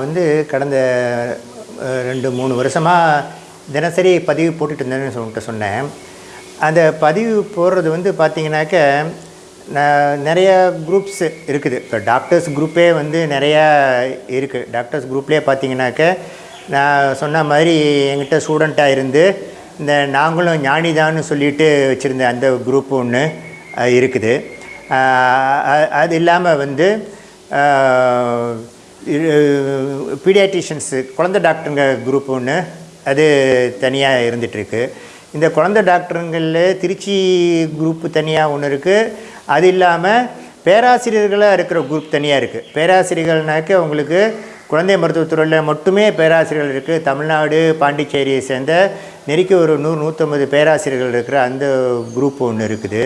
நான் வந்து கடந்த ரெண்டு மூணு வருஷமாக தினசரி பதிவு போட்டுட்டு இருந்தேன்னு சொல்லிட்டு சொன்னேன். அந்த பதிவு போடுறது வந்து பார்த்திங்கனாக்க நான் நிறைய குரூப்ஸ் இருக்குது. இப்போ டாக்டர்ஸ் குரூப்பே வந்து நிறையா இருக்குது டாக்டர்ஸ் குரூப்லேயே பார்த்தீங்கன்னாக்க நான் சொன்ன மாதிரி என்கிட்ட ஸ்டூடெண்ட்டாக இருந்து இந்த நாங்களும் ஞானிதான்னு சொல்லிட்டு வச்சுருந்த அந்த குரூப் ஒன்று இருக்குது. அது இல்லாமல் வந்து பீடியாட்ரிஷியன்ஸு குழந்தை டாக்டருங்க குரூப் ஒன்று அது தனியாக இருந்துகிட்ருக்கு. இந்த குழந்தை டாக்டருங்களில் திருச்சி குரூப்பு தனியாக ஒன்று இருக்குது அது இல்லாமல் பேராசிரியர்களாக இருக்கிற குரூப் தனியாக இருக்குது பேராசிரியர்கள்னாக்க உங்களுக்கு குழந்தை மருத்துவத்துறையில் மட்டுமே பேராசிரியர்கள் இருக்குது தமிழ்நாடு பாண்டிச்சேரியை சேர்ந்த நெருக்கி ஒரு நூறு நூற்றம்பது பேராசிரியர்கள் இருக்கிற அந்த குரூப் ஒன்று இருக்குது.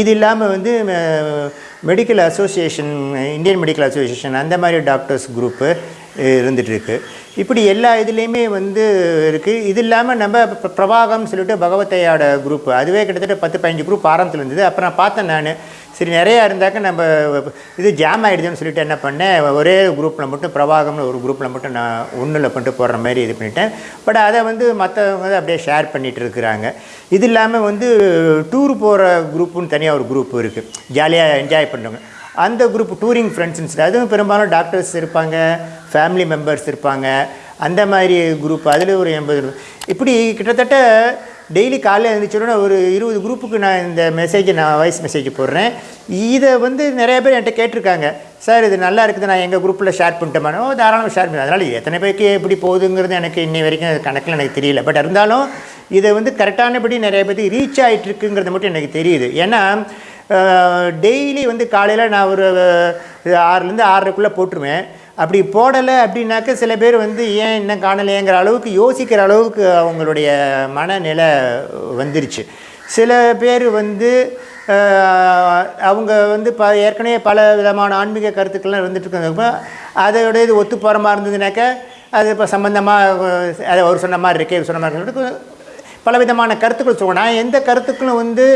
இது இல்லாமல் வந்து medical association Indian medical association அந்த மாதிரி டாக்டர்ஸ் குரூப்பு இருந்துகிட்ருக்கு இப்படி எல்லா இதுலேயுமே வந்து இருக்குது இது இல்லாமல் நம்ம பிர- பிரபாகம் சொல்லிட்டு பகவத்தையோட குரூப் அதுவே கிட்டத்தட்ட பத்து பதினஞ்சு குரூப் ஆரம்பத்தில் இருந்தது. அப்புறம் நான் பார்த்தேன் நான். சரி நிறையா இருந்தாக்க நம்ம இது ஜாம் ஆகிடுதுன்னு சொல்லிட்டு என்ன பண்ணேன்? ஒரே குரூப்பில் மட்டும் பிரபாகம்னு ஒரு குரூப்பில் மட்டும் நான் ஒன்றில் பண்ணிட்டு போடுற மாதிரி இது பண்ணிட்டேன். பட் அதை வந்து மற்றவங்க அப்படியே ஷேர் பண்ணிகிட்டு இருக்கிறாங்க. இது இல்லாமல் வந்து டூர் போகிற குரூப்புன்னு தனியாக ஒரு குரூப் இருக்குது ஜாலியாக என்ஜாய் பண்ணுறவங்க அந்த குரூப் டூரிங் ஃப்ரெண்ட்ஸ்னு அதுவும் பெரும்பாலும் டாக்டர்ஸ் இருப்பாங்க ஃபேமிலி மெம்பர்ஸ் இருப்பாங்க. அந்த மாதிரி குரூப் அதில் ஒரு எண்பது இப்படி கிட்டத்தட்ட டெய்லி காலையில் எழுந்திரிச்சோடனே ஒரு இருபது குரூப்புக்கு நான் இந்த மெசேஜை நான் வாய்ஸ் மெசேஜ் போடுறேன். இதை வந்து நிறைய பேர் என்கிட்ட கேட்டிருக்காங்க. சார் இது நல்லா இருக்குது நான் எங்கள் குரூப்பில் ஷேர் பண்ணிட்டேன். தாராளமாக ஷேர் பண்ணி. அதனால் எத்தனை பேருக்கு எப்படி போகுதுங்கிறது எனக்கு இன்னி வரைக்கும் கணக்கில் எனக்கு தெரியல. பட் இருந்தாலும் இதை வந்து கரெக்டானபடி நிறைய பேருக்கு ரீச் ஆகிட்டு இருக்குங்கிறது மட்டும் எனக்கு தெரியுது. ஏன்னா டெய்லி வந்து காலையில் நான் ஒரு ஆறுலேருந்து ஆறரைக்குள்ளே போட்டுருவேன். அப்படி போடலை அப்படின்னாக்க சில பேர் வந்து ஏன் இன்னும் காணலையேங்கிற அளவுக்கு யோசிக்கிற அளவுக்கு அவங்களுடைய மனநிலை வந்துருச்சு. சில பேர் வந்து அவங்க வந்து ப ஏற்கனவே பல விதமான ஆன்மீக கருத்துக்கள்லாம் இருந்துகிட்ருக்கிறப்ப இருக்காங்க இது ஒத்து போகிற மாதிரி இருந்ததுனாக்க அது இப்போ சம்மந்தமாக அதை அவர் சொன்ன மாதிரி இருக்கே சொன்ன மாதிரி பலவிதமான கருத்துக்கள் சொல்லுவோம். நான் எந்த கருத்துக்களும் வந்து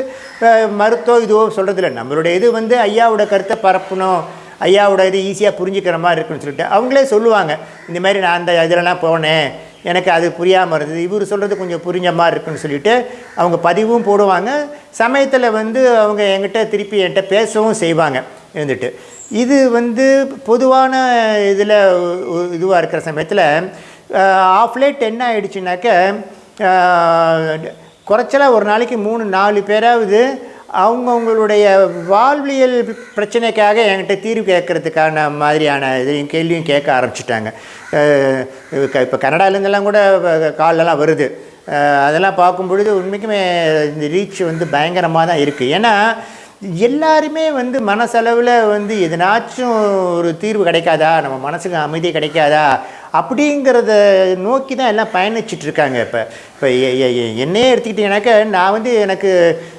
அஹ், மருத்துவ இதுவோ சொல்கிறதில்ல நம்மளுடைய இது வந்து ஐயாவோட கருத்தை பரப்பணும். ஐயாவோட இது ஈஸியாக புரிஞ்சுக்கிற மாதிரி இருக்குன்னு சொல்லிட்டு அவங்களே சொல்லுவாங்க. இந்த மாதிரி நான் அந்த இதிலலாம் போனேன். எனக்கு அது புரியாமல் இருந்தது. இவர் சொல்கிறது கொஞ்சம் புரிஞ்ச மாதிரி இருக்குன்னு சொல்லிட்டு அவங்க பதிவும் போடுவாங்க. சமயத்தில் வந்து அவங்க என்கிட்ட திருப்பி என்கிட்ட பேசவும் செய்வாங்க. இருந்துட்டு. இது வந்து பொதுவான இதில் இதுவாக இருக்கிற சமயத்தில் ஆஃப் லேட் என்ன ஆயிடுச்சுனாக்க குறைச்சலாக ஒரு நாளைக்கு மூணு நாலு பேராவது அவங்கவுங்களுடைய வாழ்வியல் பிரச்சனைக்காக என்கிட்ட தீர்வு கேட்கறதுக்கான மாதிரியான இதையும் கேள்வியும் கேட்க ஆரம்பிச்சிட்டாங்க. இப்போ கனடாலேருந்தெல்லாம் கூட காலெல்லாம் வருது. அதெல்லாம் பார்க்கும் பொழுது உண்மைக்குமே இந்த ரீச் வந்து பயங்கரமாக தான் இருக்குது ஏன்னா எல்லாருமே வந்து மனசளவில் வந்து எதனாச்சும் ஒரு தீர்வு கிடைக்காதா? நம்ம மனசுக்கு அமைதி கிடைக்காதா? அப்படிங்கிறத நோக்கி தான் எல்லாம் பயணிச்சிட்டு இருக்காங்க இப்போ. இப்போ என்னையே எடுத்துக்கிட்டிங்கனாக்கா நான் வந்து எனக்கு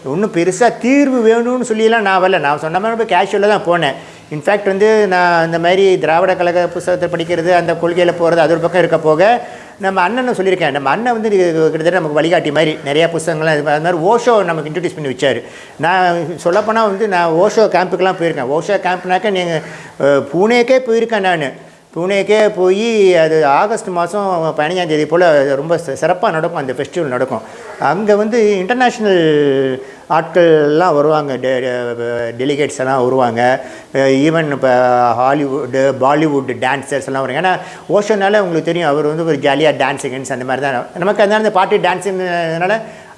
ஒன்றும் பெருசாக தீர்வு வேணும்னு சொல்லியெல்லாம் நான் வரல. நான் சொன்ன மாதிரி இப்போ கேஷுவலாக தான் போனேன். இன்ஃபேக்ட் வந்து நான் இந்த மாதிரி திராவிட கழக புஸ்தகத்தை படிக்கிறது அந்த கொள்கையில் போகிறது அது ஒரு பக்கம் இருக்க போக நம்ம அண்ணனை சொல்லியிருக்கேன். நம்ம அண்ணன் வந்து கிட்டத்தட்ட நமக்கு வழிகாட்டி மாதிரி நிறையா புஸ்தகங்கள்லாம் இது அது மாதிரி ஓஷோ நமக்கு இன்ட்ரடியூஸ் பண்ணி வச்சார். நான் சொல்லப்போனால் வந்து நான் ஓஷோ கேம்புக்கெலாம் போயிருக்கேன். ஓஷோ கேம்ப்னாக்க நீங்கள் பூனேக்கே போயிருக்கேன் நான். பூனேக்கே போய் அது ஆகஸ்ட் மாதம் பதினஞ்சாம் தேதி போல் ரொம்ப சிறப்பாக நடக்கும் அந்த ஃபெஸ்டிவல் நடக்கும். அங்கே வந்து இன்டர்நேஷ்னல் ஆட்கள்லாம் வருவாங்க. டெலிகேட்ஸ் எல்லாம் வருவாங்க. ஈவன் இப்போ ஹாலிவுட்டு பாலிவுட் டான்ஸர்ஸ் எல்லாம் வருவாங்க. ஏன்னா ஓஷோனால உங்களுக்கு தெரியும் அவர் வந்து ஒரு ஜாலியாக டான்ஸ் அந்த மாதிரி தான் நமக்கு அதனால இந்த பாட்டு டான்ஸுங்கிறதுனால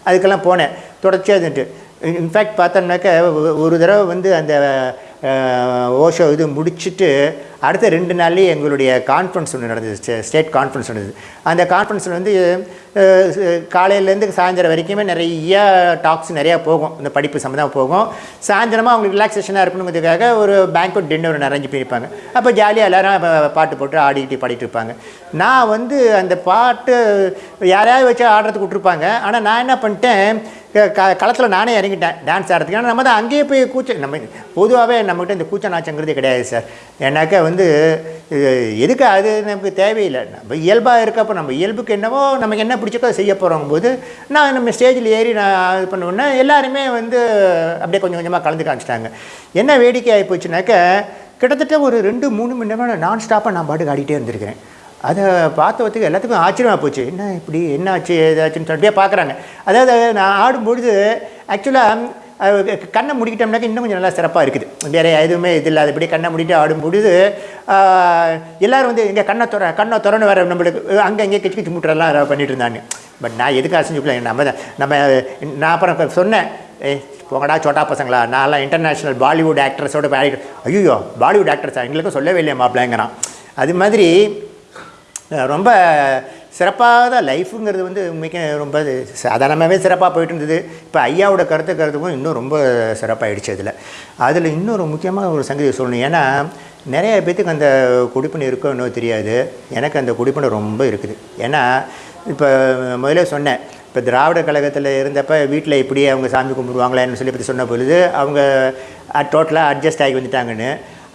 அதுக்கெல்லாம் போனேன். தொடர்ச்சியாக இருந்துட்டு. இன்ஃபேக்ட் பார்த்தோம்னாக்க ஒரு தடவை வந்து அந்த ஓஷோ இது முடிச்சுட்டு அடுத்த ரெண்டு நாள்லேயே எங்களுடைய கான்ஃபரன்ஸ் ஒன்று நடந்தது ஸ்டேட் கான்ஃபரன்ஸ் நடந்தது அந்த கான்ஃபரன்ஸில் வந்து காலையிலேருந்து சாயந்தரம் வரைக்குமே நிறைய டாக்ஸ் நிறையா போகும். இந்த படிப்பு சம்மந்தமாக போகும். சாயந்தரமாக அவங்களுக்கு ரிலாக்ஸேஷனாக இருக்கணுங்கிறதுக்காக ஒரு பேங்க்வெட் டின்னர் ஒன்று அரேஞ்ச் பண்ணியிருப்பாங்க அப்போ ஜாலியாக எல்லோரும் பாட்டு போட்டு ஆடிக்கிட்டு பாடிட்டு இருப்பாங்க. நான் வந்து அந்த பாட்டு யாரையாவது வச்சு ஆடுறதுக்கு விட்ருப்பாங்க ஆனால் நான் என்ன பண்ணிட்டேன் க- களத்தில் நானே இறங்கிட்டேன் டான்ஸ் ஆடுறதுக்கு. ஏன்னா நம்ம தான் அங்கேயே போய் கூச்ச நம்ம பொதுவாகவே நம்மகிட்ட இந்த கூச்ச நாச்சங்கிறது கிடையாது சார் ஏன்னாக்கா வந்து இது எதுக்கு அது நமக்கு தேவையில்லை. நம்ம இயல்பாக இருக்கப்போ நம்ம இயல்புக்கு என்னவோ நமக்கு என்ன பிடிச்சக்கோ அதை செய்ய போகிறோம் போது நான் நம்ம ஸ்டேஜில் ஏறி நான் இது பண்ணுவேன்னா எல்லாருமே வந்து அப்படியே கொஞ்சம் கொஞ்சமாக கலந்து காமிச்சிட்டாங்க. என்ன வேடிக்கை ஆகி போச்சுனாக்க கிட்டத்தட்ட ஒரு ரெண்டு மூணு மணி நேரம் நான் ஸ்டாப்பாக நான் பாட்டுக்கு ஆடிட்டே இருந்திருக்கிறேன். அதை பார்த்தவத்துக்கு எல்லாத்துக்கும் ஆச்சரியமாக போச்சு. என்ன இப்படி என்ன ஆச்சு ஏதாச்சுன்னு சொல்லிட்டே பார்க்குறாங்க. அதாவது நான் ஆடும்பொழுது ஆக்சுவலாக கண்ணை முடிக்கிட்டோம்னாக்க இன்னும் கொஞ்சம் நல்லா சிறப்பாக இருக்குது. வேறு எதுவுமே இது இல்லாதபடி கண்ணை மூடிட்டு ஆடும்பொழுது எல்லோரும் எல்லாரும் வந்து இங்கே கண்ணை துற கண்ணை திறன்னு வர நம்மளுக்கு அங்கே இங்கே கிச்சு கிச்சு முட்டுறலாம் பண்ணிட்டு இருந்தாங்க. பட் நான் எதுக்கு அசைஞ்சுக்கல நம்ம தான் நம்ம நான் அப்புறம் சொன்னேன். ஏ போங்கடா சோட்டா பசங்களா நான்லாம் இன்டர்நேஷ்னல் பாலிவுட் ஆக்ட்ரஸோட பாடிட்டு ஐயோ பாலிவுட் ஆக்ட்ரஸா எங்களுக்கும் சொல்லவே இல்லையா மாப்பிள்ளைங்கிறான். அது மாதிரி ரொம்ப சிறப்பாக தான் லைஃபுங்கிறது வந்து மிக ரொம்ப சாதாரணமாகவே சிறப்பாக போயிட்டு இருந்தது இப்போ ஐயாவோட கருத்து கருத்துக்கும் இன்னும் ரொம்ப சிறப்பாகிடுச்சு அதில் அதில் இன்னொரு முக்கியமான ஒரு சங்கதி சொல்லணும். ஏன்னா நிறைய பேத்துக்கு அந்த குடிப்பணி இருக்கோ இன்னும் தெரியாது. எனக்கு அந்த குடிப்பணி ரொம்ப இருக்குது. ஏன்னா இப்போ முதல்ல சொன்னேன். இப்போ திராவிட கழகத்தில் இருந்தப்போ வீட்டில் இப்படி அவங்க சாமி கும்பிடுவாங்களேன்னு சொல்லி பற்றி சொன்ன பொழுது அவங்க டோட்டலாக அட்ஜஸ்ட் ஆகி வந்துட்டாங்கன்னு.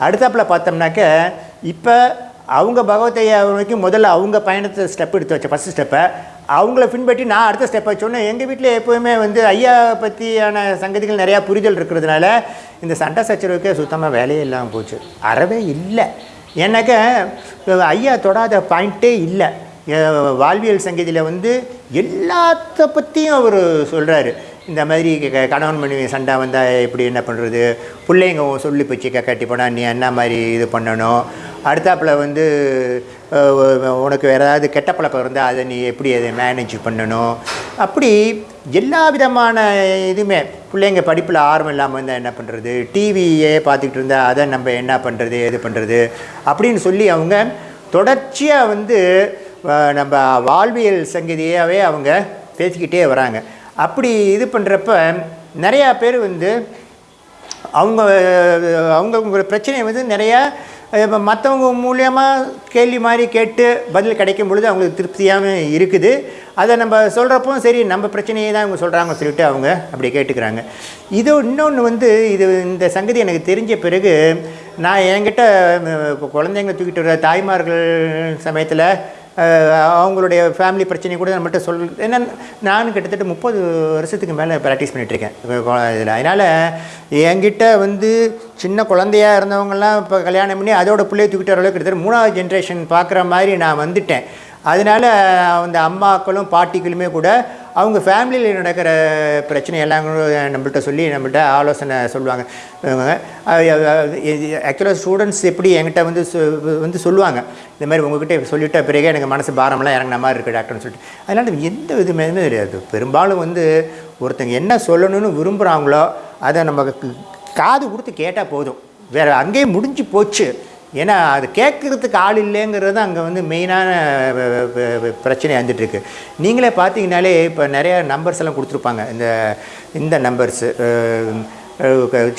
அடுத்தாப்பில் பார்த்தோம்னாக்க இப்போ அவங்க பகவத்தையா வரைக்கும் முதல்ல அவங்க பயணத்தை ஸ்டெப் எடுத்து வச்ச ஃபஸ்ட் ஸ்டெப்பை அவங்கள பின்பற்றி நான் அடுத்த ஸ்டெப்பை சொன்னேன். எங்கள் வீட்டில் எப்போவுமே வந்து ஐயா பற்றியான சங்கதிகள் நிறையா புரிதல் இருக்கிறதுனால இந்த சண்டை சச்சரவுக்கே சுத்தமாக வேலையே இல்லாமல் போச்சு. அறவே இல்லை. ஏன்னாக்க ஐயா தொடாத பாயிண்ட்டே இல்லை. வாழ்வியல் சங்கதியில் வந்து எல்லாத்த பற்றியும் அவர் சொல்கிறாரு இந்த மாதிரி க- கணவன் மனைவி சண்டை வந்தால் எப்படி என்ன பண்ணுறது பிள்ளைங்க உன் சொல்லி போச்சு கட்டி போனால் நீ என்ன மாதிரி இது பண்ணணும்? அடுத்தாப்பில் வந்து உனக்கு வேறு ஏதாவது கெட்ட பழக்கம் இருந்தால் அதை நீ எப்படி அதை மேனேஜ் பண்ணணும்? அப்படி எல்லா விதமான இதுவுமே பிள்ளைங்க படிப்பில் ஆர்வம் இல்லாமல் இருந்தால் என்ன பண்ணுறது டிவியே பார்த்துக்கிட்டு இருந்தால் அதை நம்ம என்ன பண்ணுறது எது பண்ணுறது அப்படின்னு சொல்லி அவங்க தொடர்ச்சியாக வந்து நம்ம வாழ்வியல் சங்கதியாகவே அவங்க பேசிக்கிட்டே வராங்க. அப்படி இது பண்ணுறப்ப நிறையா பேர் வந்து அவங்க அவங்க பிரச்சனையை வந்து நிறையா இப்போ மற்றவங்க மூலியமாக கேள்வி மாதிரி கேட்டு பதில் கிடைக்கும் பொழுது அவங்களுக்கு திருப்தியாகவும் இருக்குது. அதை நம்ம சொல்கிறப்போ சரி நம்ம பிரச்சனையை தான் இவங்க சொல்கிறாங்க சொல்லிட்டு அவங்க அப்படி கேட்டுக்கிறாங்க. இது இன்னொன்று வந்து இது இந்த சங்கதி எனக்கு தெரிஞ்ச பிறகு நான் என்கிட்ட குழந்தைங்க தூக்கிட்டு வர தாய்மார்கள் சமயத்தில் அவங்களுடைய ஃபேமிலி பிரச்சனை கூட நம்மகிட்ட சொல் ஏன்னா நானும் கிட்டத்தட்ட முப்பது வருஷத்துக்கு மேலே ப்ராக்டிஸ் பண்ணிகிட்ருக்கேன் இதில். அதனால் என்கிட்ட வந்து சின்ன குழந்தையா இருந்தவங்கலாம் இப்போ கல்யாணம் பண்ணி அதோட பிள்ளைய தூக்கிட்டு வர அளவுக்கு கிட்டத்தட்ட மூணாவது ஜென்ரேஷன் பார்க்குற மாதிரி நான் வந்துட்டேன். அதனால் அந்த அம்மாக்களும் பாட்டிகளுமே கூட அவங்க ஃபேமிலியில் நடக்கிற பிரச்சனை எல்லாம் நம்மள்கிட்ட சொல்லி நம்மள்கிட்ட ஆலோசனை சொல்லுவாங்க. ஆக்சுவலாக ஸ்டூடெண்ட்ஸ் எப்படி என்கிட்ட வந்து வந்து சொல்லுவாங்க. இந்த மாதிரி உங்ககிட்ட சொல்லிட்ட பிறகு எனக்கு மனசு பாரமெல்லாம் இறங்கின மாதிரி இருக்குது டாக்டர்னு சொல்லிட்டு. அதனால் எந்த விதமே தெரியாது. பெரும்பாலும் வந்து ஒருத்தங்க என்ன சொல்லணும்னு விரும்புகிறாங்களோ அதை நம்ம காது கொடுத்து கேட்டால் போதும். வேறு அங்கேயே முடிஞ்சு போச்சு. ஏன்னா அது கேட்குறதுக்கு ஆள் இல்லைங்கிறது தான் அங்கே வந்து மெயினான பிரச்சனை வந்துட்டுருக்கு நீங்களே பார்த்தீங்கனாலே இப்போ நிறைய நம்பர்ஸ் எல்லாம் கொடுத்துருப்பாங்க. இந்த இந்த numbers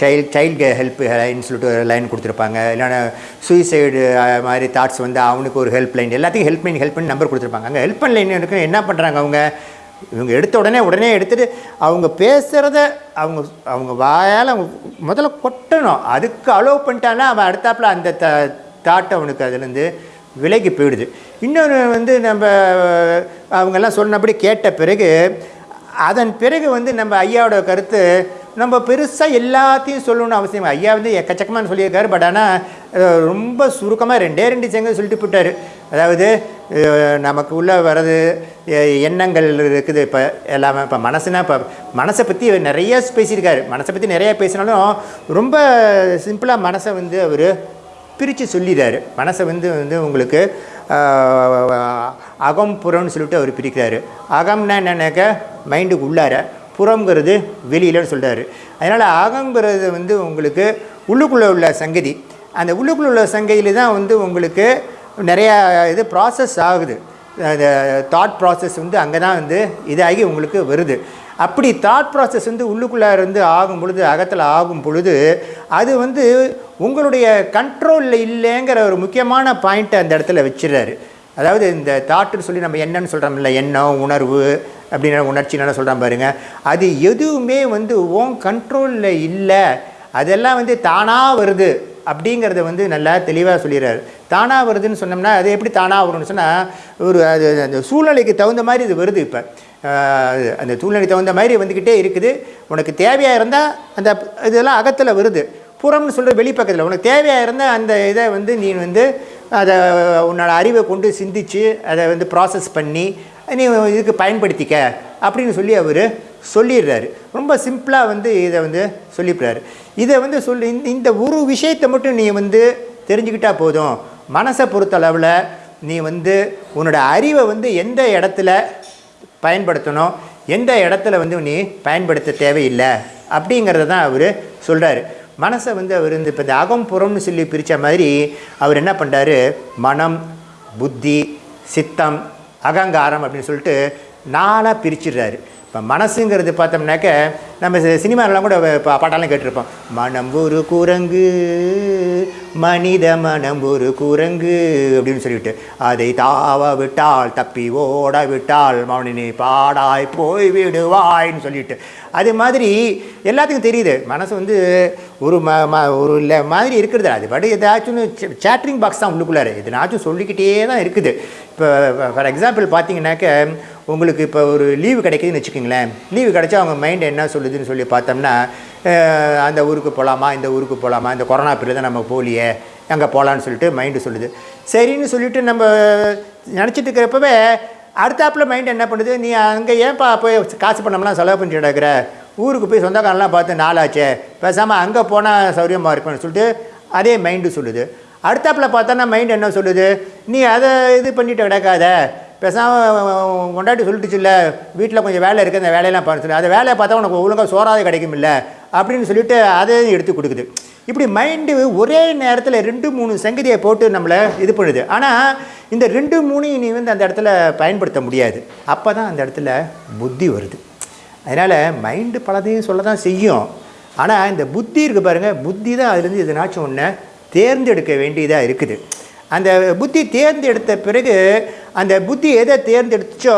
child child help line சொல்லிட்டு ஒரு லைன் கொடுத்துருப்பாங்க. இல்லைன்னா சூசைடு மாதிரி தாட்ஸ் வந்து அவனுக்கு ஒரு ஹெல்ப் லைன் எல்லாத்தையும் ஹெல்ப் லைன் ஹெல்ப் பண்ணி நம்பர் கொடுத்துருப்பாங்க. அங்கே ஹெல்ப் லைன் என்ன பண்ணுறாங்க அவங்க? இவங்க எடுத்த உடனே உடனே எடுத்துகிட்டு அவங்க பேசுகிறத அவங்க அவங்க வாயால் அவங்க முதல்ல கொட்டணும். அதுக்கு அலோவ் பண்ணிட்டான்னா அவன் அடுத்தாப்புல அந்த த தாட் அவனுக்கு அதுலேருந்து விலகி போயிடுது. இன்னொன்று வந்து நம்ம அவங்கெல்லாம் சொன்னபடி கேட்ட பிறகு அதன் பிறகு வந்து நம்ம ஐயாவோட கருத்து நம்ம பெருசாக எல்லாத்தையும் சொல்லணும்னு அவசியம் ஐயா வந்து எக்கச்சக்கமாக சொல்லியிருக்காரு பட் ஆனால் ரொம்ப சுருக்கமாக ரெண்டே ரெண்டு செங்க சொல்லிட்டு போட்டார் அதாவது நமக்குள்ளே நமக்கு வர்றது எண்ணங்கள் இருக்குது. இப்போ எல்லாமே இப்போ மனசுனா இப்போ மனசை பற்றி நிறைய பேசியிருக்காரு. மனசை பற்றி நிறையா பேசினாலும் ரொம்ப சிம்பிளாக மனசை வந்து அவர் பிரித்து சொல்லிடுறாரு மனசை வந்து வந்து உங்களுக்கு அகம் புறம்னு சொல்லிட்டு அவர் பிரிக்கிறாரு. அகம்னா என்னன்னாக்க மைண்டுக்கு உள்ளார புறங்கிறது வெளியிலன்னு சொல்கிறாரு அதனால் அகங்கிறது வந்து உங்களுக்கு உள்ளுக்குள்ளே உள்ள சங்கதி. அந்த உள்ளுக்குள்ளே உள்ள சங்கதியில் தான் வந்து உங்களுக்கு நிறையா இது ப்ராசஸ் ஆகுது. அந்த தாட் ப்ராசஸ் வந்து அங்கே தான் வந்து இதாகி உங்களுக்கு வருது. அப்படி தாட் ப்ராசஸ் வந்து உள்ளுக்குள்ளே இருந்து ஆகும் பொழுது அகத்தில் ஆகும் பொழுது அது வந்து உங்களுடைய கண்ட்ரோலில் இல்லைங்கிற ஒரு முக்கியமான பாயிண்ட்டை அந்த இடத்துல வச்சிடுறாரு. அதாவது இந்த தாட்டுன்னு சொல்லி நம்ம என்னன்னு சொல்கிறோம்ல எண்ணம் உணர்வு அப்படின்னு உணர்ச்சினால சொல்கிறோம் பாருங்கள் அது எதுவுமே வந்து உன் கண்ட்ரோலில் இல்லை. அதெல்லாம் வந்து தானாக வருது. அப்படிங்கிறத வந்து நல்லா தெளிவாக சொல்லிடுறாரு. தானாக வருதுன்னு சொன்னோம்னா அது எப்படி தானாக வரும்னு சொன்னால் ஒரு அது அந்த சூழ்நிலைக்கு தகுந்த மாதிரி இது வருது இப்போ. அந்த சூழ்நிலைக்கு தகுந்த மாதிரி வந்துக்கிட்டே இருக்குது. உனக்கு தேவையாக இருந்தால் அந்த இதெல்லாம் அகத்தில் வருது. புறம்னு சொல்கிற வெளிப்பக்கத்தில் உனக்கு தேவையாக இருந்தால் அந்த இதை வந்து நீ வந்து அதை உன்னோட அறிவை கொண்டு சிந்திச்சு அதை வந்து ப்ராசஸ் பண்ணி நீ இதுக்கு பயன்படுத்திக்க அப்படின்னு சொல்லி அவர் சொல்லிடுறாரு. ரொம்ப சிம்பிளாக வந்து இதை வந்து சொல்லிடுறாரு இதை வந்து சொல்லி இந்த இந்த ஒரு விஷயத்தை மட்டும் நீ வந்து தெரிஞ்சுக்கிட்டால் போதும். மனசை பொறுத்தளவில் நீ வந்து உன்னோட அறிவை வந்து எந்த இடத்துல பயன்படுத்தணும் எந்த இடத்துல வந்து நீ பயன்படுத்த தேவையில்லை அப்படிங்கிறத தான் அவர் சொல்கிறாரு மனசை வந்து அவர் இந்த இப்போ இந்த அகம் புறம்னு சொல்லி பிரித்த மாதிரி அவர் என்ன பண்ணுறாரு மனம் புத்தி சித்தம் அகங்காரம் அப்படின்னு சொல்லிட்டு நாளாக பிரிச்சிடுறாரு. இப்போ மனசுங்கிறது பார்த்தோம்னாக்க நம்ம சி- கூட பா- பாட்டெல்லாம் கேட்டிருப்போம். மனம் ஒரு குரங்கு மனித மனம் ஒரு குரங்கு அப்படின்னு சொல்லிவிட்டு அதை தாவ விட்டால் தப்பி ஓட விட்டால் மௌனினி பாடாய் போய் விடுவாய்ன்னு சொல்லிட்டு. அது மாதிரி எல்லாத்துக்கும் தெரியுது. மனசு வந்து ஒரு ம ம ஒரு இல்லை மாதிரி இருக்கிறது அது பட் ஏதாச்சும் சேட்ரிங் பாக்ஸ் தான் உள்ளுக்குள்ளாரு. எதுனாச்சும் சொல்லிக்கிட்டே தான் இருக்குது. இப்போ ஃபார் எக்ஸாம்பிள் பார்த்தீங்கன்னாக்க உங்களுக்கு இப்போ ஒரு லீவு கிடைக்குதுன்னு வச்சுக்கோங்களேன். லீவு கிடைச்சா அவங்க மைண்ட் என்ன சொல்லுதுன்னு சொல்லி பார்த்தோம்னா அந்த ஊருக்கு போகலாமா இந்த ஊருக்கு போகலாமா இந்த கொரோனா பீரியட் தான் நம்ம போகலையே அங்கே போகலான்னு சொல்லிட்டு மைண்டு சொல்லுது. சரின்னு சொல்லிட்டு நம்ம நினச்சிட்டு இருக்கிறப்பவே அடுத்தாப்பில் மைண்ட் என்ன பண்ணுது? நீ அங்கே ஏன்ப்பா போய் காசு பண்ணமெல்லாம் செலவு பண்ணிட்டு கிடக்குற? ஊருக்கு போய் சொந்தக்காரெல்லாம் பார்த்து நாளாச்சே பேசாமல் அங்கே போனால் சௌரியமாக இருப்பேன்னு சொல்லிட்டு அதே மைண்டு சொல்லுது. அடுத்தாப்பில் பார்த்தோன்னா மைண்ட் என்ன சொல்லுது? நீ அதை இது பண்ணிட்டு கிடக்காத பேசாமல் கொண்டாட்டி சொல்லிட்டுச்சுல்ல வீட்டில் கொஞ்சம் வேலை இருக்குது அந்த வேலையெல்லாம் பார்த்து அந்த வேலையை பார்த்தா உனக்கு ஒழுங்காக சோறாது கிடைக்கும் இல்லை அப்படின்னு சொல்லிட்டு அதையும் எடுத்து கொடுக்குது. இப்படி மைண்டு ஒரே நேரத்தில் ரெண்டு மூணு சங்கதியை போட்டு நம்மளை இது பண்ணுது. ஆனால் இந்த ரெண்டு மூணையும் நீ வந்து அந்த இடத்துல பயன்படுத்த முடியாது. அப்போ தான் அந்த இடத்துல புத்தி வருது. அதனால் மைண்டு பலதையும் சொல்ல தான் செய்யும். ஆனால் இந்த புத்தி இருக்குது பாருங்கள் புத்தி தான் அதுலேருந்து எதுனாச்சும் ஒன்று தேர்ந்தெடுக்க வேண்டியதாக இருக்குது. அந்த புத்தி தேர்ந்தெடுத்த பிறகு அந்த புத்தி எதை தேர்ந்தெடுத்துச்சோ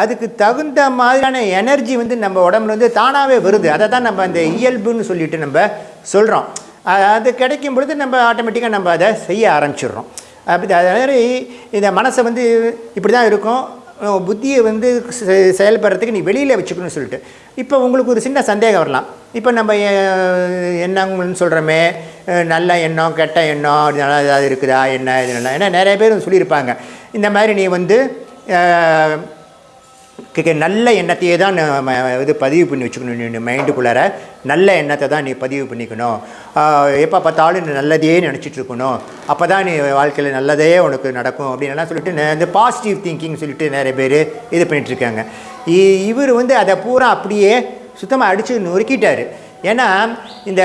அதுக்கு தகுந்த மாதிரியான எனர்ஜி வந்து நம்ம உடம்புல வந்து தானாகவே வருது. அதை தான் நம்ம அந்த இயல்புன்னு சொல்லிட்டு நம்ம சொல்கிறோம் அது கிடைக்கும் பொழுது நம்ம ஆட்டோமேட்டிக்காக நம்ம அதை செய்ய ஆரம்பிச்சிடுறோம். அப்படி அது மாதிரி இந்த மனசை வந்து இப்படி தான் இருக்கும் புத்தியை வந்து செ- செயல்படுறதுக்கு நீ வெளியில் வச்சுக்கணும்னு சொல்லிட்டு. இப்போ உங்களுக்கு ஒரு சின்ன சந்தேகம் வரலாம். இப்போ நம்ம என்னங்கன்னு சொல்கிறோமே நல்ல எண்ணம் கெட்ட எண்ணம் அப்படி நல்லா ஏதாவது இருக்குதா என்ன இது நல்லா ஏன்னா நிறைய பேர் சொல்லியிருப்பாங்க. இந்த மாதிரி நீ வந்து நல்ல எண்ணத்தையே தான் இது பதிவு பண்ணி வச்சுக்கணும் நீ மைண்டுக்குள்ளார. நல்ல எண்ணத்தை தான் நீ பதிவு பண்ணிக்கணும். எப்போ பார்த்தாலும் நீ நல்லதையே நினச்சிட்டு இருக்கணும். அப்போ தான் நீ வாழ்க்கையில் நல்லதே உனக்கு நடக்கும் அப்படின்லாம் சொல்லிட்டு இந்த பாசிட்டிவ் திங்கிங் சொல்லிட்டு நிறைய பேர் இது பண்ணிகிட்ருக்காங்க இ- இவர் வந்து அதை பூரா அப்படியே சுத்தமாக அடித்து நொறுக்கிட்டார். ஏன்னா இந்த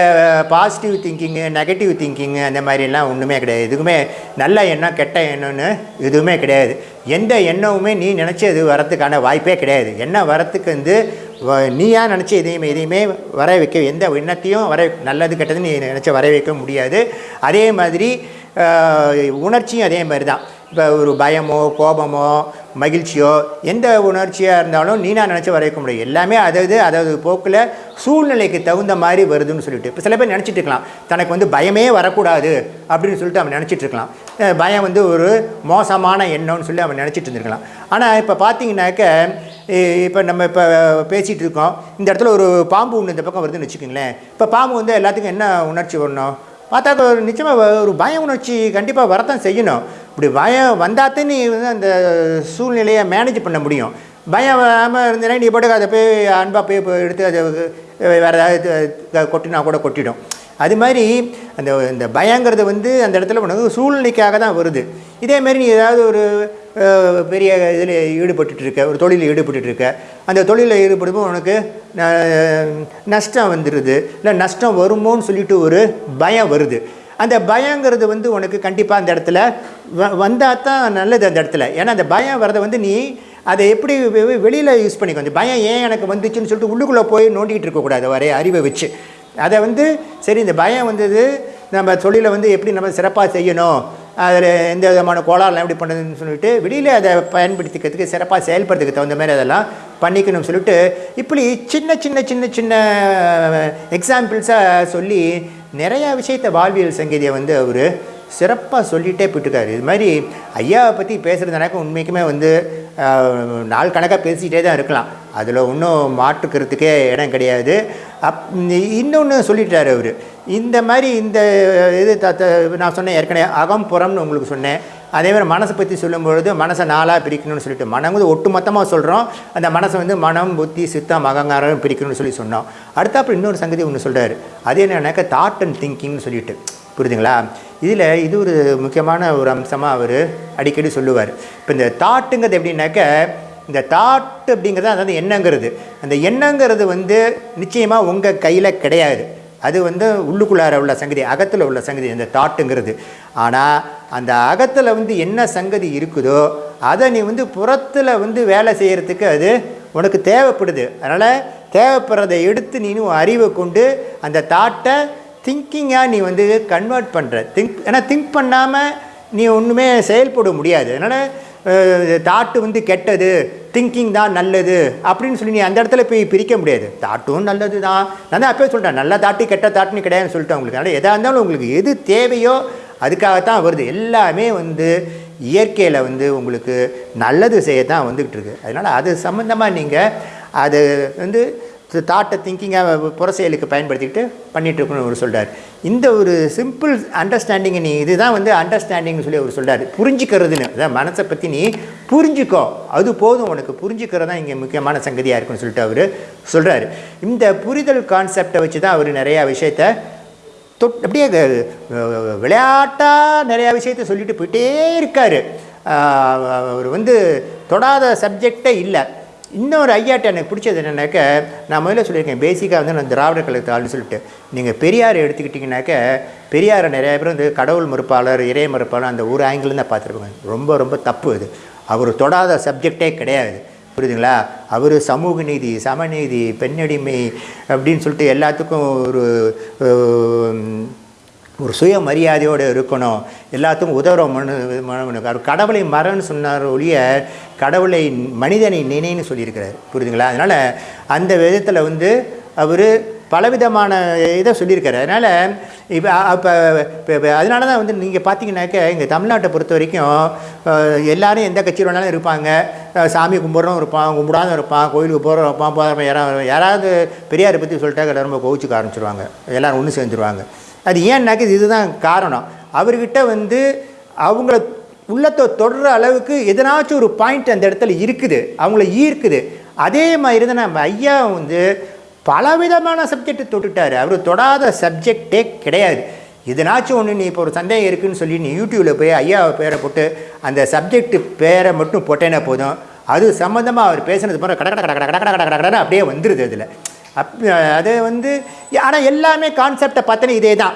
பாசிட்டிவ் திங்கிங்கு நெகட்டிவ் திங்கிங்கு அந்த மாதிரிலாம் ஒன்றுமே கிடையாது. எதுவுமே நல்ல எண்ணம் கெட்ட எண்ணம்னு எதுவுமே கிடையாது. எந்த எண்ணமுமே நீ நினச்சி அது வரத்துக்கான வாய்ப்பே கிடையாது. எண்ணம் வரத்துக்கு வந்து நீயா நினச்சி எதையுமே எதையுமே வர வைக்க எந்த எண்ணத்தையும் வர நல்லது கெட்டது நீ நினச்ச வர வைக்க முடியாது. அதே மாதிரி உணர்ச்சியும் அதே மாதிரி தான். இப்போ ஒரு பயமோ கோபமோ மகிழ்ச்சியோ எந்த உணர்ச்சியாக இருந்தாலும் நீனா நினச்சி வர முடியும். எல்லாமே அதாவது அதாவது போக்கில் சூழ்நிலைக்கு தகுந்த மாதிரி வருதுன்னு சொல்லிட்டு. இப்போ சில பேர் நினச்சிட்டு இருக்கலாம். தனக்கு வந்து பயமே வரக்கூடாது அப்படின்னு சொல்லிட்டு அவன் நினச்சிட்டு இருக்கலாம். பயம் வந்து ஒரு மோசமான எண்ணம்னு சொல்லி அவன் நினச்சிட்டு இருந்திருக்கலாம். ஆனால் இப்போ பார்த்தீங்கன்னாக்க இப்போ நம்ம இப்போ பேசிகிட்டு இருக்கோம். இந்த இடத்துல ஒரு பாம்பு ஒன்று இந்த பக்கம் வருதுன்னு வச்சுக்கோங்களேன். இப்போ பாம்பு வந்து எல்லாத்துக்கும் என்ன உணர்ச்சி வரணும்? பார்த்தா ஒரு நிச்சயமாக ஒரு பய உணர்ச்சி கண்டிப்பாக வரத்தான் செய்யணும். இப்படி பயம் வந்தாத்தான் நீ வந்து அந்த சூழ்நிலையை மேனேஜ் பண்ண முடியும். பயம் வராமல் இருந்தேன்னா நீ பாட்டுக்கு அதை போய் அன்பாக போய் போய் எடுத்து அதை வேறு ஏதாவது கொட்டினா கூட கொட்டிடும். அது மாதிரி அந்த இந்த பயங்கிறது வந்து அந்த இடத்துல உனக்கு சூழ்நிலைக்காக தான் வருது. இதேமாரி நீ ஏதாவது ஒரு பெரிய இதில் ஈடுபட்டுட்டு இருக்க ஒரு தொழிலில் ஈடுபட்டுட்டு இருக்க அந்த தொழிலில் ஈடுபடும்போது உனக்கு ந- நஷ்டம் வந்துடுது இல்லை நஷ்டம் வருமோன்னு சொல்லிட்டு ஒரு பயம் வருது. அந்த பயங்கிறது வந்து உனக்கு கண்டிப்பாக அந்த இடத்துல வந்தால் தான் நல்லது அந்த இடத்துல. ஏன்னா அந்த பயம் வரதை வந்து நீ அதை எப்படி வெளியில் யூஸ் பண்ணிக்கோ. அந்த பயம் ஏன் எனக்கு வந்துச்சுன்னு சொல்லிட்டு உள்ளுக்குள்ளே போய் நோண்டிகிட்டு இருக்கக்கூடாது வரைய அறிவை வச்சு. அதை வந்து சரி இந்த பயம் வந்தது நம்ம தொழிலை வந்து எப்படி நம்ம சிறப்பாக செய்யணும் அதில் எந்த விதமான கோளாறுலாம் எப்படி பண்ணுறதுன்னு சொல்லிட்டு வெளியில் அதை பயன்படுத்திக்கிறதுக்கு சிறப்பாக செயல்படுறதுக்கு தகுந்த மாதிரி அதெல்லாம் பண்ணிக்கணும்னு சொல்லிட்டு இப்படி சின்ன சின்ன சின்ன சின்ன uh, எக்ஸாம்பிள்ஸாக சொல்லி நிறையா விஷயத்த வாழ்வியல் சங்கீதியை வந்து அவர் சிறப்பாக சொல்லிகிட்டே போயிட்டுருக்காரு. இது மாதிரி ஐயாவை பற்றி பேசுகிறதுனாக்க உண்மைக்குமே வந்து நாள் கணக்காக பேசிக்கிட்டே தான் இருக்கலாம். அதில் ஒன்றும் மாற்றுக்கிறதுக்கே இடம் கிடையாது. அப் இன்னொன்று சொல்லிட்டார் அவர். இந்த மாதிரி இந்த இது த நான் சொன்னேன் ஏற்கனவே அகம் புறம்னு உங்களுக்கு சொன்னேன். அதே மாதிரி மனசை பற்றி சொல்லும்பொழுது மனசை நாளாக பிரிக்கணும்னு சொல்லிட்டு மனம் வந்து ஒட்டு மொத்தமாக சொல்கிறோம் அந்த மனசை வந்து மனம் புத்தி சித்தம் அகங்காரம் பிரிக்கணும்னு சொல்லி சொன்னோம். அடுத்தாப்புல இன்னொரு சங்கதி ஒன்று சொல்கிறாரு அது என்னன்னாக்கா தாட் அண்ட் திங்கிங்னு சொல்லிட்டு. புரியுதுங்களா? இதில் இது ஒரு முக்கியமான ஒரு அம்சமாக அவர் அடிக்கடி சொல்லுவார். இப்போ இந்த தாட்டுங்கிறது எப்படின்னாக்க இந்த தாட் அப்படிங்கிறது அதாவது எண்ணங்கிறது. அந்த எண்ணங்கிறது வந்து நிச்சயமாக உங்கள் கையில் கிடையாது. அது வந்து உள்ளுக்குள்ளார உள்ள சங்கதி அகத்தில் உள்ள சங்கதி அந்த தாட்டுங்கிறது. ஆனால் அந்த அகத்தில் வந்து என்ன சங்கதி இருக்குதோ அதை நீ வந்து புறத்தில் வந்து வேலை செய்கிறதுக்கு அது உனக்கு தேவைப்படுது. அதனால் தேவைப்படுறதை எடுத்து நீனும் அறிவை கொண்டு அந்த தாட்டை திங்கிங்காக நீ வந்து கன்வெர்ட் பண்ணுற திங்க் ஏன்னா திங்க் பண்ணாமல் நீ ஒன்றுமே செயல்பட முடியாது. அதனால் தாட்டு வந்து கெட்டது திங்கிங் தான் நல்லது அப்படின்னு சொல்லி நீ அந்த இடத்துல போய் பிரிக்க முடியாது. தாட்டும் நல்லது தான் நான் தான் அப்பவே சொல்கிறேன் நல்ல தாட்டு கெட்ட தாட்டுன்னு கிடையாதுன்னு சொல்லிட்டேன் உங்களுக்கு. அதனால் எதாக இருந்தாலும் உங்களுக்கு எது தேவையோ அதுக்காகத்தான் வருது. எல்லாமே வந்து இயற்கையில் வந்து உங்களுக்கு நல்லது செய்ய தான் வந்துக்கிட்டு இருக்கு. அதனால் அது சம்மந்தமாக நீங்கள் அது வந்து தாட்டை திங்கிங்காக புற செயலுக்கு பயன்படுத்திக்கிட்டு பண்ணிட்டு அவர் சொல்கிறார் இந்த ஒரு சிம்பிள் அண்டர்ஸ்டாண்டிங் நீ இதுதான் வந்து அண்டர்ஸ்டாண்டிங்னு சொல்லி அவர் சொல்கிறார் புரிஞ்சுக்கிறதுன்னு அதான் மனசை பற்றி நீ புரிஞ்சுக்கோ. அது போதும் உனக்கு. புரிஞ்சுக்கிறது தான் இங்கே முக்கியமான சங்கதியாக இருக்குன்னு சொல்லிட்டு அவர் சொல்கிறாரு இந்த புரிதல் கான்செப்டை வச்சு தான் அவர் நிறையா விஷயத்த தொட் அப்படியே விளையாட்டாக நிறையா விஷயத்த சொல்லிட்டு போயிட்டே இருக்கார். அவர் வந்து தொடாத சப்ஜெக்டே இல்லை. இன்னொரு ஐயாட்ட எனக்கு பிடிச்சது என்னென்னாக்க நான் முதல்ல சொல்லியிருக்கேன் பேசிக்காக வந்து நான் திராவிட கழகத்தை ஆள்னு சொல்லிட்டு. நீங்கள் பெரியார் எடுத்துக்கிட்டிங்கனாக்க பெரியாரை நிறைய பேர் வந்து கடவுள் மறுப்பாளர் இறை மறுப்பாளர் அந்த ஒரு ஆங்கிள் தான் பார்த்துருப்பாங்க. ரொம்ப ரொம்ப தப்பு அது. அவர் தொடாத சப்ஜெக்டே கிடையாது. புரியுதுங்களா? அவர் சமூக நீதி சமநீதி பெண்ணடிமை அப்படின்னு சொல்லிட்டு எல்லாத்துக்கும் ஒரு ஒரு ஒரு சுயமரியாதையோடு இருக்கணும். எல்லாத்துக்கும் உதவுற மனு மனு அவர் கடவுளை மரம்னு சொன்னார் ஒழிய கடவுளை மனிதனை நினைன்னு சொல்லியிருக்கிறார். புரியுதுங்களா? அதனால் அந்த விதத்தில் வந்து அவர் பலவிதமான இதை சொல்லியிருக்காரு. அதனால் இப்போ அப்போ இப்போ அதனால தான் வந்து நீங்கள் பார்த்தீங்கன்னாக்க எங்கள் தமிழ்நாட்டை பொறுத்த வரைக்கும் எல்லோரும் எந்த கட்சியில் வேணாலும் இருப்பாங்க. சாமி கும்பிட்றவன் இருப்பான் கும்பிடாத இருப்பான் கோயிலுக்கு போகிறோம் இருப்பான் போகிறவன் யாராவது யாராவது பெரியாரை பற்றி சொல்லிட்டாக்க ரொம்ப கோவிச்சுக்க ஆரம்பிச்சிருவாங்க. எல்லோரும் ஒன்று சேர்ந்துருவாங்க. அது ஏன்னாக்க இதுதான் காரணம் அவர்கிட்ட வந்து அவங்கள உள்ளத்தை தொடுற அளவுக்கு எதனாச்சும் ஒரு பாயிண்ட் அந்த இடத்துல இருக்குது அவங்கள ஈர்க்குது அதே மாதிரி தான் நம்ம ஐயா வந்து பலவிதமான சப்ஜெக்டை தொட்டுட்டார் அவர் தொடாத சப்ஜெக்டே கிடையாது இதனாச்சும் ஒன்று நீ இப்போ ஒரு சந்தேகம் இருக்குதுன்னு சொல்லி நீ யூடியூப்பில் போய் ஐயா பேரை போட்டு அந்த சப்ஜெக்ட் பேரை மட்டும் போட்டேன்னா போதும் அது சம்மந்தமாக அவர் பேசுனது போகிற கட கட கட கட கட கட கட அப்படியே வந்துடுது அதில் அப் அது வந்து ஆனால் எல்லாமே கான்செப்டை பார்த்தோன்னா இதே தான்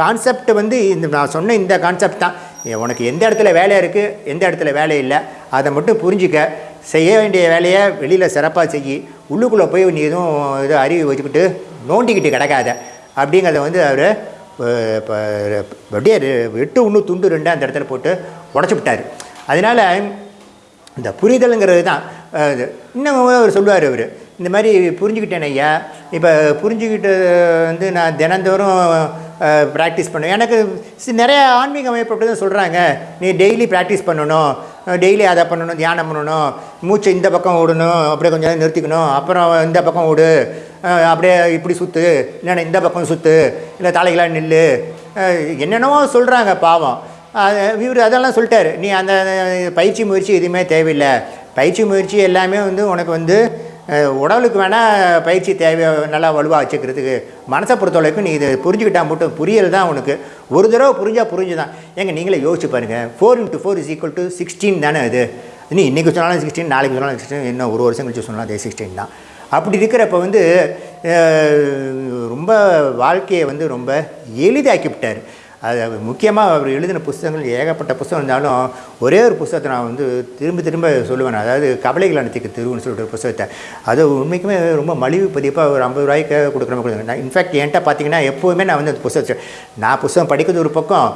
கான்செப்ட் வந்து இந்த நான் சொன்ன இந்த கான்செப்ட் தான். உனக்கு எந்த இடத்துல வேலை இருக்குது எந்த இடத்துல வேலை இல்லை? அதை மட்டும் புரிஞ்சிக்க. செய்ய வேண்டிய வேலையை வெளியில் சிறப்பாக செய் உள்ளுக்குள்ளே போய் நீ எதுவும் இது அறிவு வச்சுக்கிட்டு நோண்டிக்கிட்டு கிடக்காத. அப்படிங்கிறத வந்து அவர் இப்போ அப்படியே எட்டு ஒன்று துண்டு ரெண்டு அந்த இடத்துல போட்டு உடச்சி விட்டார். அதனால் இந்த புரிதலுங்கிறது தான். இன்னும் அவர் சொல்லுவார் அவர் இந்த மாதிரி புரிஞ்சுக்கிட்டேன் ஐயா. இப்போ புரிஞ்சுக்கிட்டு வந்து நான் தினந்தோறும் ப்ராக்டிஸ் பண்ணுவேன். எனக்கு நிறைய ஆன்மீக அமைப்பு அப்படி தான் சொல்கிறாங்க நீ டெய்லி ப்ராக்டிஸ் பண்ணணும். டெய்லி அதை பண்ணணும் தியானம் பண்ணணும். மூச்சை இந்த பக்கம் விடணும் அப்படியே கொஞ்சம் நேரம் நிறுத்திக்கணும். அப்புறம் இந்த பக்கம் விடு அப்படியே இப்படி சுற்று இல்லைன்னா இந்த பக்கம் சுற்று இல்லை தலைகளாக நில்லு. என்னென்னவோ சொல்கிறாங்க பாவம். இவர் அதெல்லாம் சொல்லிட்டார். நீ அந்த பயிற்சி முயற்சி எதுவுமே தேவையில்லை. பயிற்சி முயற்சி எல்லாமே வந்து உனக்கு வந்து உடலுக்கு வேணால் பயிற்சி தேவை நல்லா வலுவாக வச்சுக்கிறதுக்கு. மனசை பொறுத்தளவுக்கு நீ இதை புரிஞ்சுக்கிட்டா மட்டும் புரியல் தான் உனக்கு. ஒரு தடவை புரிஞ்சால் புரிஞ்சு தான் ஏங்க நீங்களே யோசிச்சு பாருங்கள் four into four is equal to sixteen தானே அது? நீ இன்றைக்கி சொன்னாலும் சிக்ஸ்டீன் நாளைக்கு சொன்னாலும் சிக்ஸ்டீன் இன்னும் ஒரு வருஷம் கழிச்சு சொன்னாலும் அதே சிக்ஸ்டீன் தான். அப்படி இருக்கிறப்ப வந்து ரொம்ப வாழ்க்கையை வந்து ரொம்ப எளிதாக்கி விட்டார் அது முக்கியமாக அவர் எழுதின புஸ்தகங்கள் ஏகப்பட்ட புஸ்தகம் இருந்தாலும் ஒரே ஒரு புஸ்தகத்தை நான் வந்து திரும்ப திரும்ப சொல்லுவேன். அதாவது கவலைகள் அனைத்துக்கு திருவுன்னு சொல்லிட்டு ஒரு புஸ்தகத்தை. அது உண்மைக்குமே ரொம்ப மலிவு பதிப்பாக ஒரு ஐம்பது ரூபாய்க்கு கொடுக்குற மாதிரி. கொடுங்க நான் இன்ஃபேக்ட் என்கிட்ட பார்த்தீங்கன்னா எப்போவுமே நான் வந்து அந்த புஸ்தகத்தை நான் புஸ்தகம் படிக்கிறது ஒரு பக்கம்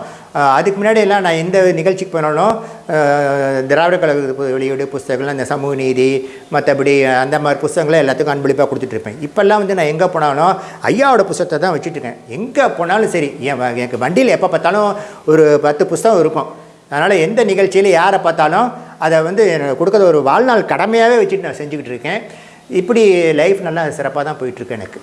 அதுக்கு முன்னாடி எல்லாம் நான் எந்த நிகழ்ச்சிக்கு போனாலும் திராவிட கழக வெளியீடு புஸ்தகங்கள் இந்த சமூக நீதி மற்றபடி அந்த மாதிரி புஸ்தகங்களை எல்லாத்துக்கும் அன்பளிப்பாக கொடுத்துட்ருப்பேன் இப்போல்லாம் வந்து நான் எங்கே போனாலும் ஐயாவோட புஸ்தகத்தை தான் வச்சுட்ருக்கேன் எங்கே போனாலும் சரி என் வ- எனக்கு வண்டியில் எப்போ பார்த்தாலும் ஒரு பத்து புஸ்தகம் இருக்கும். அதனால் எந்த நிகழ்ச்சியில் யாரை பார்த்தாலும் அதை வந்து எனக்கு கொடுக்கறது ஒரு வாழ்நாள் கடமையாகவே வச்சுட்டு நான் செஞ்சுக்கிட்டு இருக்கேன். இப்படி லைஃப் நல்லா சிறப்பாக தான் போயிட்டுருக்கு எனக்கு.